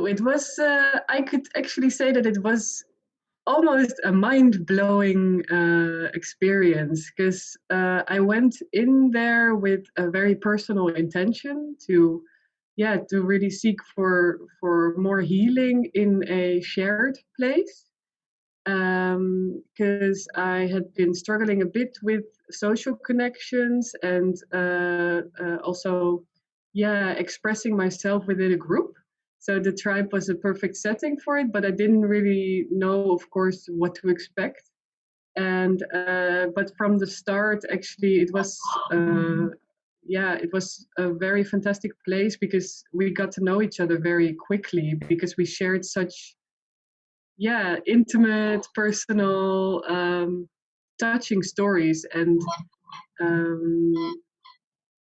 Oh, it was, uh, I could actually say that it was almost a mind blowing uh, experience because uh, I went in there with a very personal intention to, yeah, to really seek for for more healing in a shared place because um, I had been struggling a bit with social connections and uh, uh, also, yeah, expressing myself within a group. So the tribe was a perfect setting for it, but I didn't really know, of course, what to expect. And uh, but from the start, actually, it was uh, yeah, it was a very fantastic place because we got to know each other very quickly because we shared such yeah intimate, personal, um, touching stories and. Um,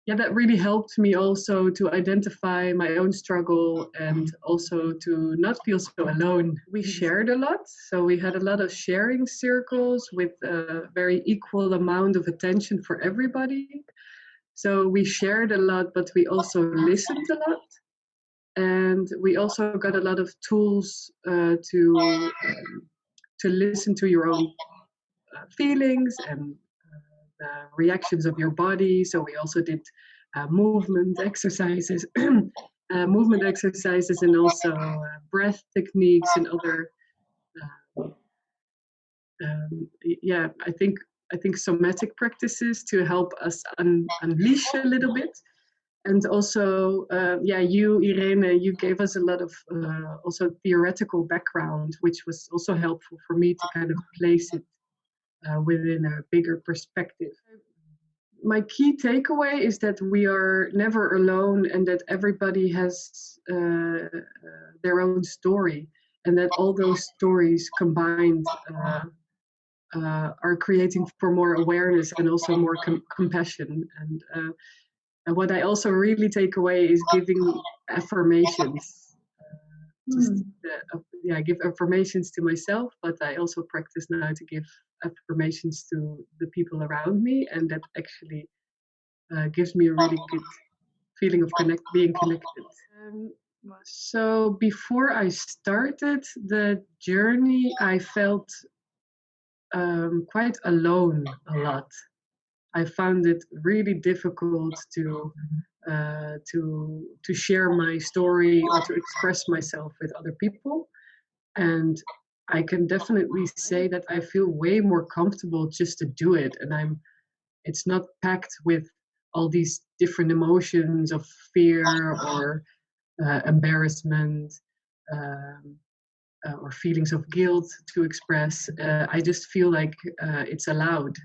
yeah, that really helped me also to identify my own struggle and also to not feel so alone. We shared a lot, so we had a lot of sharing circles with a very equal amount of attention for everybody. So we shared a lot, but we also listened a lot. And we also got a lot of tools uh, to um, to listen to your own uh, feelings and the reactions of your body. So we also did uh, movement exercises, uh, movement exercises, and also uh, breath techniques and other. Uh, um, yeah, I think I think somatic practices to help us un unleash a little bit. And also, uh, yeah, you, Irene, you gave us a lot of uh, also theoretical background, which was also helpful for me to kind of place it uh, within a bigger perspective. My key takeaway is that we are never alone and that everybody has uh, uh, their own story, and that all those stories combined uh, uh, are creating for more awareness and also more com compassion. And, uh, and what I also really take away is giving affirmations just mm. uh, yeah give affirmations to myself but i also practice now to give affirmations to the people around me and that actually uh, gives me a really good feeling of connect being connected um, so before i started the journey i felt um, quite alone a lot i found it really difficult to uh, to to share my story or to express myself with other people. And i can definitely say that i feel way more comfortable just to do it. And i'm it's not packed with all these different emotions of fear or uh, embarrassment um, uh, or feelings of guilt to express. Uh, i just feel like uh, it's allowed